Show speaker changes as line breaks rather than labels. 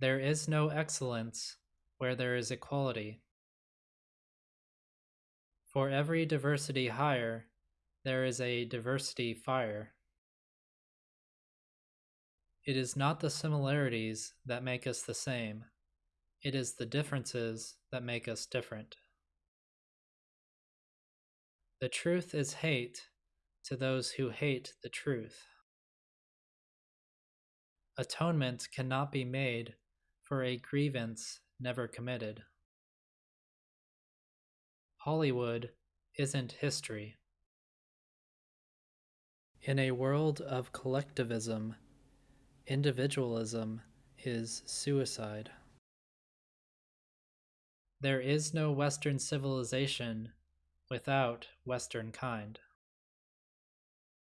There is no excellence where there is equality. For every diversity hire, there is a diversity fire. It is not the similarities that make us the same, it is the differences that make us different. The truth is hate to those who hate the truth. Atonement cannot be made for a grievance never committed. Hollywood isn't history. In a world of collectivism, individualism is suicide. There is no Western civilization without Western kind.